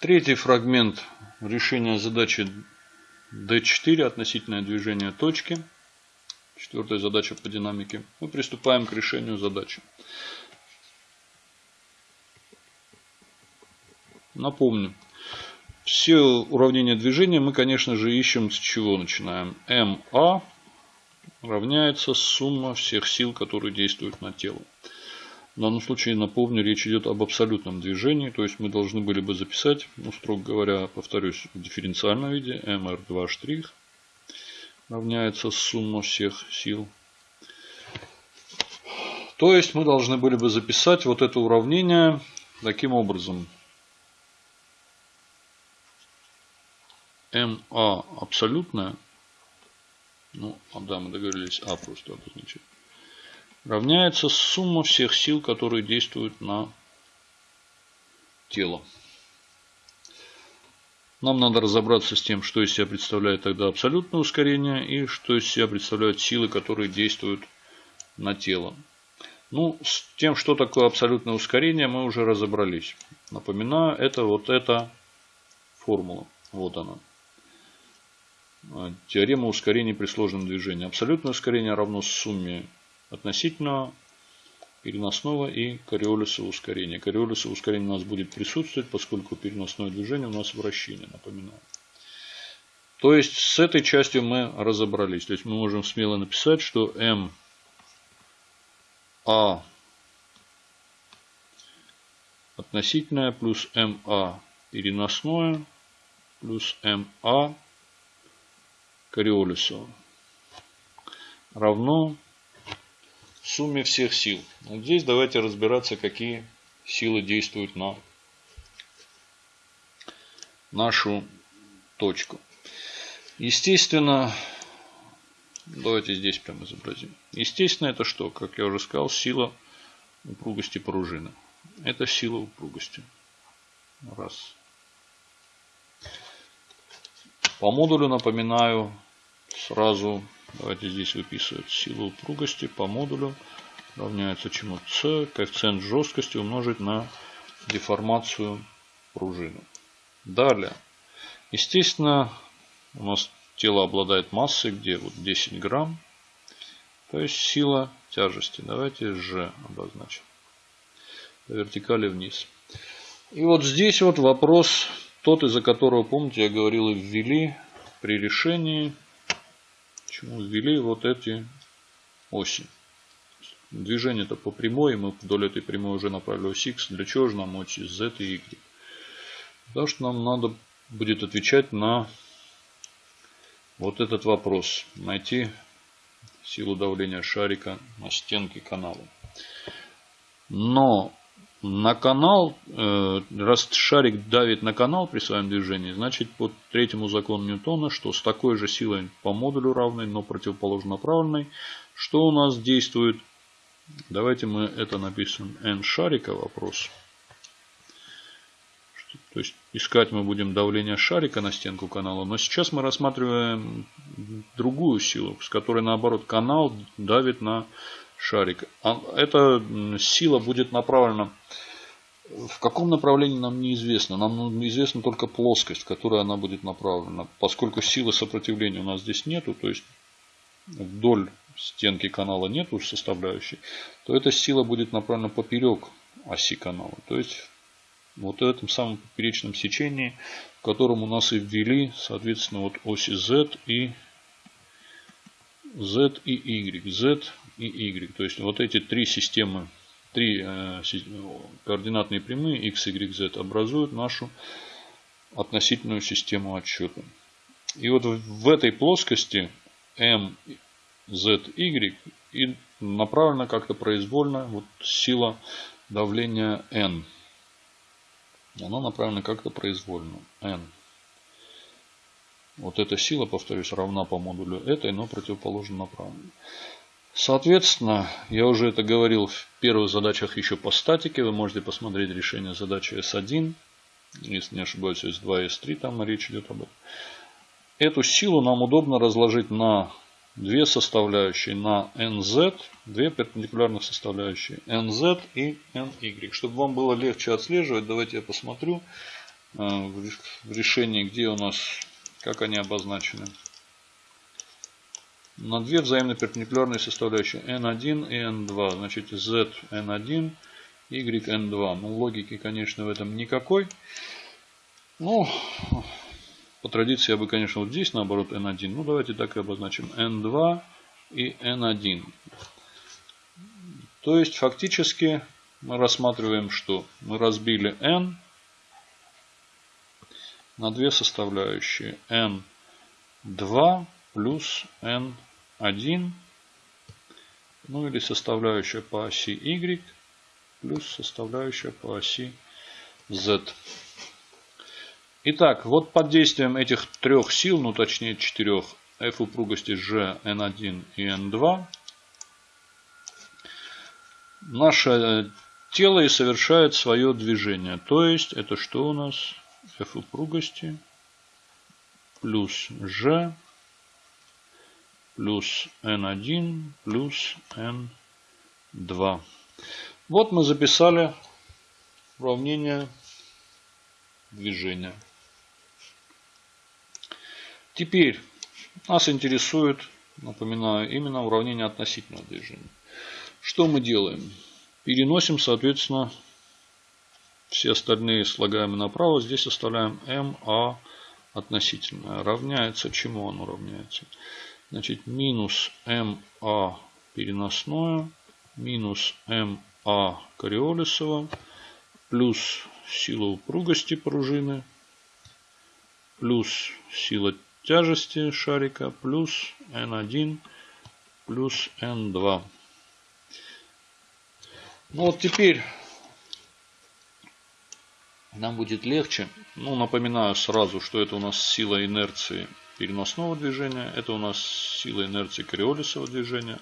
Третий фрагмент решения задачи D4 относительное движение точки. Четвертая задача по динамике. Мы приступаем к решению задачи. Напомню, все уравнения движения мы, конечно же, ищем с чего начинаем. МА равняется сумма всех сил, которые действуют на тело. В данном случае, напомню, речь идет об абсолютном движении, то есть мы должны были бы записать, ну, строго говоря, повторюсь, в дифференциальном виде, mr2' штрих равняется сумма всех сил. То есть мы должны были бы записать вот это уравнение таким образом. МА абсолютная, ну, а да, мы договорились А просто обозначить, равняется сумма всех сил, которые действуют на тело. Нам надо разобраться с тем, что из себя представляет тогда абсолютное ускорение и что из себя представляют силы, которые действуют на тело. Ну, с тем, что такое абсолютное ускорение, мы уже разобрались. Напоминаю, это вот эта формула. Вот она. Теорема ускорения при сложном движении. Абсолютное ускорение равно сумме относительного, переносного и кориолисового ускорения. Кориолисовое ускорение у нас будет присутствовать, поскольку переносное движение у нас вращение, напоминаю. То есть с этой частью мы разобрались. То есть мы можем смело написать, что М А относительное плюс МА переносное плюс МА Кориолисова равно сумме всех сил. Вот здесь давайте разбираться, какие силы действуют на нашу точку. Естественно, давайте здесь прямо изобразим. Естественно, это что? Как я уже сказал, сила упругости пружины. Это сила упругости. Раз. По модулю напоминаю сразу, давайте здесь выписывать силу упругости по модулю равняется чему? С коэффициент жесткости умножить на деформацию пружины. Далее. Естественно, у нас тело обладает массой, где вот 10 грамм. То есть сила тяжести. Давайте G обозначим. По вертикали вниз. И вот здесь вот вопрос тот, из-за которого, помните, я говорил, ввели при решении, почему ввели вот эти оси. Движение-то по прямой, мы вдоль этой прямой уже направили ось X. Для чего же нам оси Z и Y? Потому что нам надо будет отвечать на вот этот вопрос. Найти силу давления шарика на стенке канала. Но на канал, э, раз шарик давит на канал при своем движении, значит по третьему закону Ньютона, что с такой же силой по модулю равной, но противоположно направленной, что у нас действует, давайте мы это напишем n шарика вопрос. То есть искать мы будем давление шарика на стенку канала, но сейчас мы рассматриваем другую силу, с которой наоборот канал давит на шарик. А эта сила будет направлена в каком направлении нам неизвестно. Нам известна только плоскость, в которой она будет направлена. Поскольку силы сопротивления у нас здесь нету, то есть вдоль стенки канала нету составляющей, то эта сила будет направлена поперек оси канала. То есть вот в этом самом поперечном сечении, в котором у нас и ввели, соответственно, вот оси Z и Z и Y. Z и Y. То есть вот эти три системы, три э, координатные прямые x, y, z образуют нашу относительную систему отсчета. И вот в этой плоскости m, z, y и направлена как-то произвольно вот сила давления n. Она направлена как-то произвольно. n. Вот эта сила, повторюсь, равна по модулю этой, но противоположно направленной. Соответственно, я уже это говорил в первых задачах еще по статике. Вы можете посмотреть решение задачи S1. Если не ошибаюсь, S2 и S3 там речь идет об этом. Эту силу нам удобно разложить на две составляющие, на NZ, две перпендикулярных составляющие, NZ и NY. Чтобы вам было легче отслеживать, давайте я посмотрю. в решении, где у нас, как они обозначены. На две взаимно перпендикулярные составляющие n1 и n2. Значит, z n1, y n2. Ну, логики, конечно, в этом никакой. Ну, по традиции я бы, конечно, вот здесь, наоборот, n1. Ну, давайте так и обозначим. n2 и n1. То есть, фактически, мы рассматриваем, что мы разбили n на две составляющие. n2 плюс n1. Ну или составляющая по оси y плюс составляющая по оси z. Итак, вот под действием этих трех сил, ну точнее четырех, F упругости G, N1 и N2, наше тело и совершает свое движение. То есть, это что у нас? F упругости плюс G плюс N1 плюс N2. Вот мы записали уравнение движения. Теперь нас интересует, напоминаю, именно уравнение относительного движения. Что мы делаем? Переносим, соответственно, все остальные слагаемые направо. Здесь оставляем МА относительное. Равняется чему оно равняется? Значит, минус МА переносное, минус МА Кориолисова, плюс сила упругости пружины, плюс сила тяжести шарика плюс N1 плюс N2. Ну вот теперь нам будет легче. Ну, напоминаю сразу, что это у нас сила инерции переносного движения. Это у нас сила инерции кориолисового движения.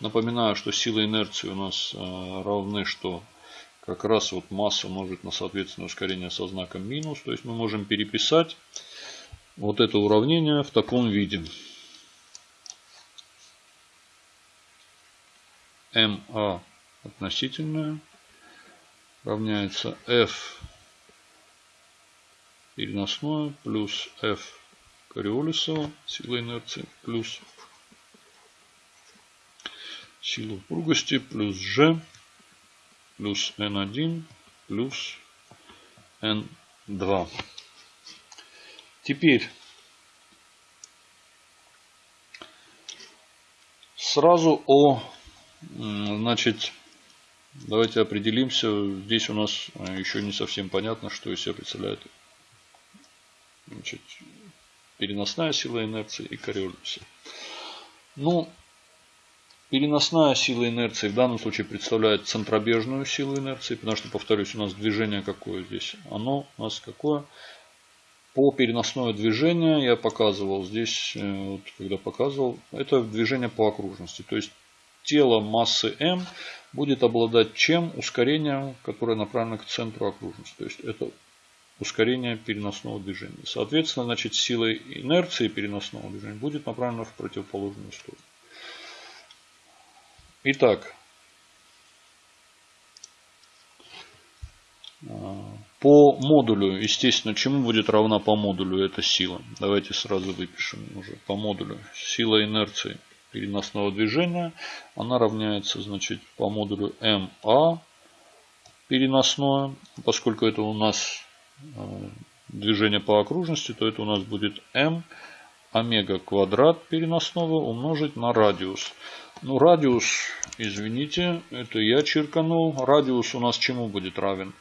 Напоминаю, что сила инерции у нас э, равны, что как раз вот масса умножить на соответственное ускорение со знаком минус. То есть мы можем переписать вот это уравнение в таком виде. МА относительное равняется F переносное плюс F Кориолисова, сила инерции, плюс сила упругости, плюс G, плюс N1, плюс N2. Теперь сразу о, значит, давайте определимся. Здесь у нас еще не совсем понятно, что из себя представляет значит, переносная сила инерции и кориолюса. Ну, переносная сила инерции в данном случае представляет центробежную силу инерции, потому что, повторюсь, у нас движение какое здесь? Оно у нас какое? По переносное движение я показывал здесь, э, вот, когда показывал, это движение по окружности. То есть тело массы m будет обладать чем? Ускорением, которое направлено к центру окружности. То есть это ускорение переносного движения. Соответственно, значит, сила инерции переносного движения будет направлена в противоположную сторону. Итак, По модулю, естественно, чему будет равна по модулю эта сила? Давайте сразу выпишем уже по модулю. Сила инерции переносного движения, она равняется, значит, по модулю МА переносное. Поскольку это у нас э, движение по окружности, то это у нас будет М омега квадрат переносного умножить на радиус. Ну, радиус, извините, это я черканул. Радиус у нас чему будет равен?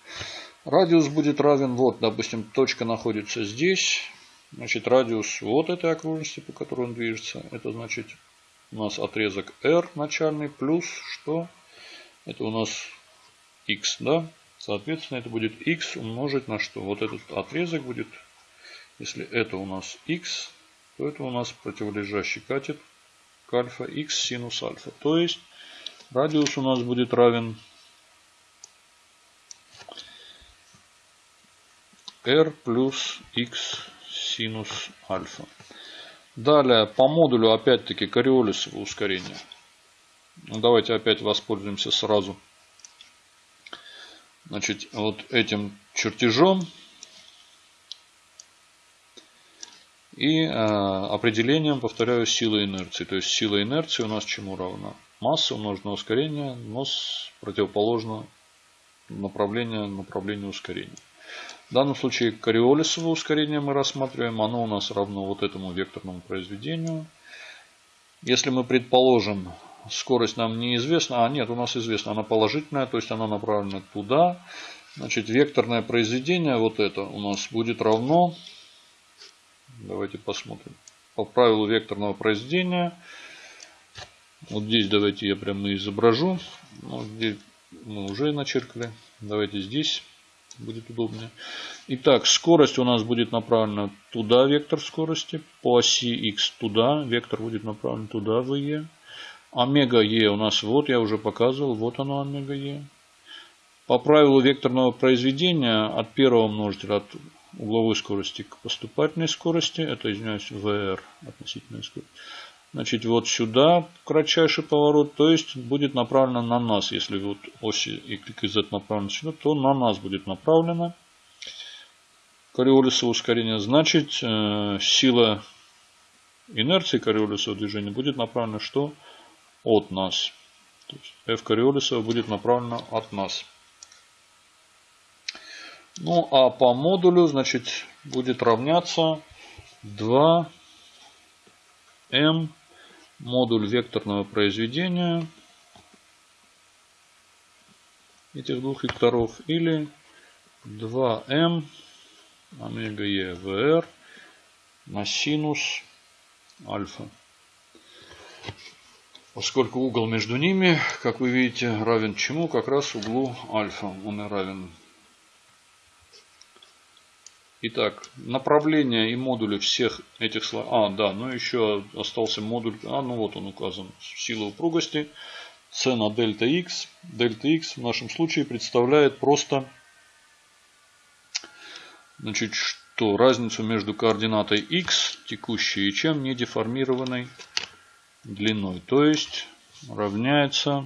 Радиус будет равен, вот, допустим, точка находится здесь. Значит, радиус вот этой окружности, по которой он движется. Это значит у нас отрезок R начальный плюс что? Это у нас x, да? Соответственно, это будет x умножить на что? Вот этот отрезок будет, если это у нас x, то это у нас противолежащий катет к альфа x синус альфа. То есть радиус у нас будет равен r плюс x синус альфа. Далее по модулю опять-таки кориолисово ускорение. Ну, давайте опять воспользуемся сразу значит, вот этим чертежом. И э, определением, повторяю, силы инерции. То есть сила инерции у нас чему равна? Масса умножить на ускорение, но с противоположно направления направлению ускорения. В данном случае кориолисовое ускорение мы рассматриваем. Оно у нас равно вот этому векторному произведению. Если мы предположим, скорость нам неизвестна, а нет, у нас известна, она положительная, то есть она направлена туда. Значит, векторное произведение, вот это у нас будет равно, давайте посмотрим, по правилу векторного произведения, вот здесь давайте я прямо изображу, вот здесь мы уже начеркали, давайте здесь будет удобнее. Итак, скорость у нас будет направлена туда, вектор скорости, по оси x туда, вектор будет направлен туда, в e. Омега e у нас вот, я уже показывал, вот оно омега e. По правилу векторного произведения от первого множителя, от угловой скорости к поступательной скорости, это, извиняюсь, VR, относительная скорость, Значит, вот сюда кратчайший поворот, то есть будет направлено на нас. Если вот оси и клик Z направлена сюда, то на нас будет направлено кориолисовое ускорение. Значит, э, сила инерции кориолисового движения будет направлена что? От нас. То есть F кориолисова будет направлена от нас. Ну, а по модулю, значит, будет равняться 2 m модуль векторного произведения этих двух векторов или 2m омега e vr на синус альфа. Поскольку угол между ними, как вы видите, равен чему? Как раз углу альфа. Он и равен Итак, направление и модули всех этих слоев. А, да, ну еще остался модуль. А, ну вот он указан. Сила упругости. c на дельта x. Дельта x в нашем случае представляет просто значит, что разницу между координатой x текущей и чем не деформированной длиной. То есть равняется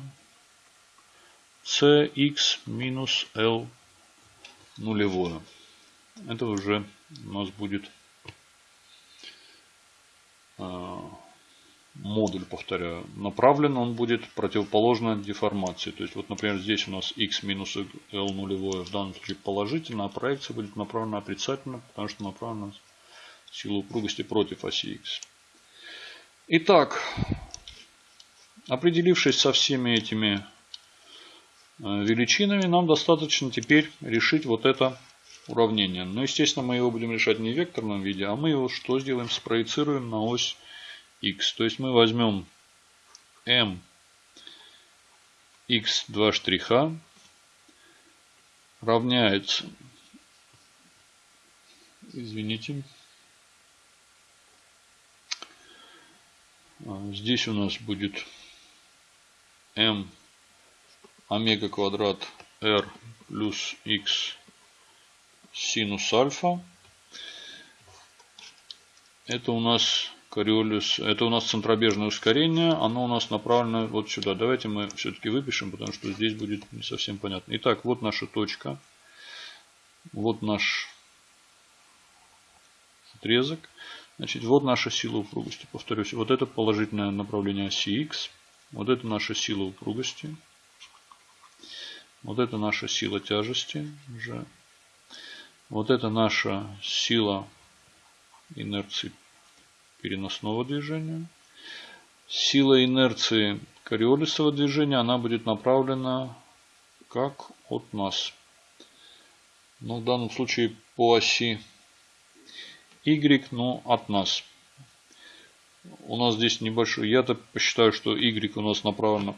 cx минус l нулевое это уже у нас будет а, модуль, повторяю, направлен он будет противоположно деформации. То есть, вот, например, здесь у нас x минус l нулевое, в данном случае положительно, а проекция будет направлена отрицательно, потому что направлена сила упругости против оси x. Итак, определившись со всеми этими а, величинами, нам достаточно теперь решить вот это уравнение. Но, естественно, мы его будем решать не в векторном виде, а мы его что сделаем? Спроецируем на ось x. То есть мы возьмем m x2 штриха равняется, извините, здесь у нас будет m омега квадрат r плюс x синус альфа. Это у нас кориолис, это у нас центробежное ускорение, оно у нас направлено вот сюда. Давайте мы все-таки выпишем, потому что здесь будет не совсем понятно. Итак, вот наша точка, вот наш отрезок. Значит, вот наша сила упругости. Повторюсь, вот это положительное направление оси X. Вот это наша сила упругости. Вот это наша сила тяжести. Уже вот это наша сила инерции переносного движения. Сила инерции кориолисового движения, она будет направлена как от нас. Ну, в данном случае по оси Y, но от нас. У нас здесь небольшой. Я-то посчитаю, что Y у нас направлено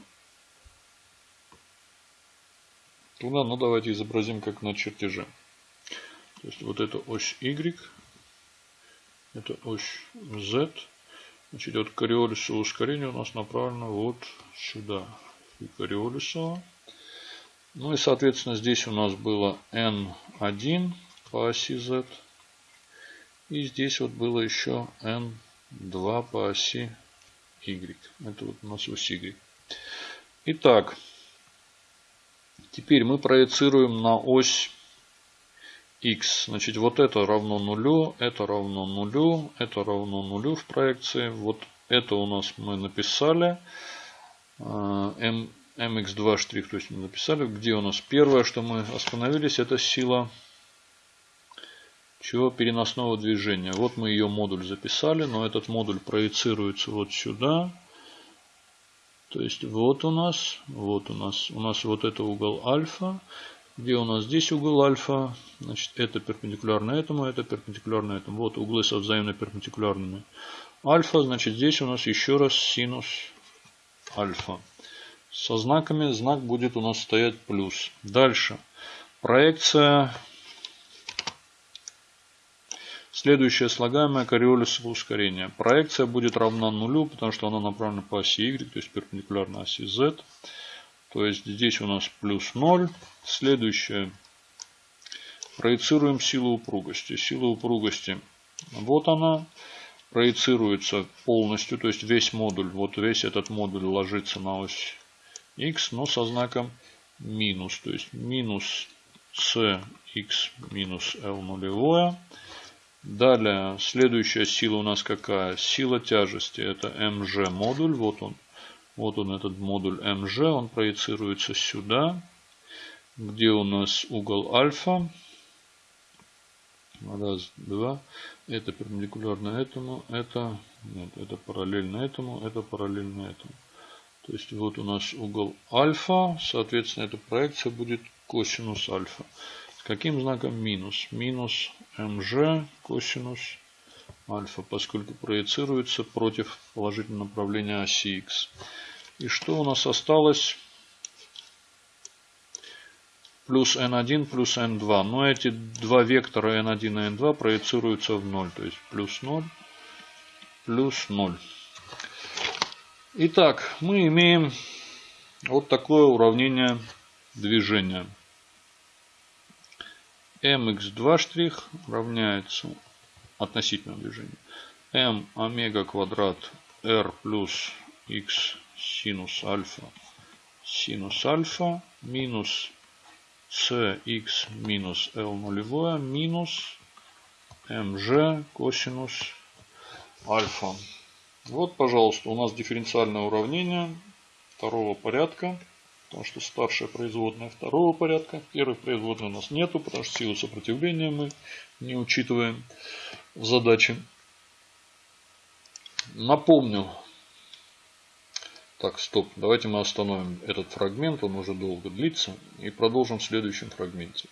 туда. Но давайте изобразим как на чертеже. То есть вот это ось Y, это ось Z. Значит, от кориолисового ускорения у нас направлено вот сюда. И кориолисово. Ну и, соответственно, здесь у нас было N1 по оси Z. И здесь вот было еще N2 по оси Y. Это вот у нас ось Y. Итак, теперь мы проецируем на ось x. Значит, вот это равно нулю, это равно нулю, это равно нулю в проекции. Вот это у нас мы написали. M, mx2 штрих, то есть мы написали. Где у нас первое, что мы остановились, это сила чего переносного движения. Вот мы ее модуль записали, но этот модуль проецируется вот сюда. То есть вот у нас, вот у нас, у нас вот это угол альфа. Где у нас здесь угол альфа? Значит, это перпендикулярно этому, это перпендикулярно этому. Вот углы со взаимно перпендикулярными. Альфа, значит, здесь у нас еще раз синус альфа. Со знаками знак будет у нас стоять плюс. Дальше. Проекция. Следующее слагаемое кориолисово ускорение. Проекция будет равна нулю, потому что она направлена по оси y, то есть перпендикулярно оси z. То есть здесь у нас плюс 0. Следующее. Проецируем силу упругости. Сила упругости. Вот она. Проецируется полностью. То есть весь модуль. Вот весь этот модуль ложится на ось x, но со знаком минус. То есть минус cx минус l нулевое. Далее, следующая сила у нас какая? Сила тяжести. Это mg модуль. Вот он. Вот он этот модуль mg, он проецируется сюда, где у нас угол альфа. Раз, два. Это перпендикулярно этому, это, нет, это параллельно этому, это параллельно этому. То есть вот у нас угол альфа, соответственно эта проекция будет косинус альфа. С каким знаком минус? Минус mg косинус альфа, поскольку проецируется против положительного направления оси x. И что у нас осталось? Плюс n1 плюс n2. Но эти два вектора n1 и n2 проецируются в 0. То есть плюс 0 плюс 0. Итак, мы имеем вот такое уравнение движения. Mx2 штрих равняется относительно движения m омега квадрат r плюс x синус альфа синус альфа минус cx минус l нулевое минус mg косинус альфа. Вот, пожалуйста, у нас дифференциальное уравнение второго порядка. Потому что старшая производная второго порядка. Первой производной у нас нету, потому что силу сопротивления мы не учитываем в задаче. Напомню. Так, стоп. Давайте мы остановим этот фрагмент. Он уже долго длится. И продолжим в следующем фрагменте.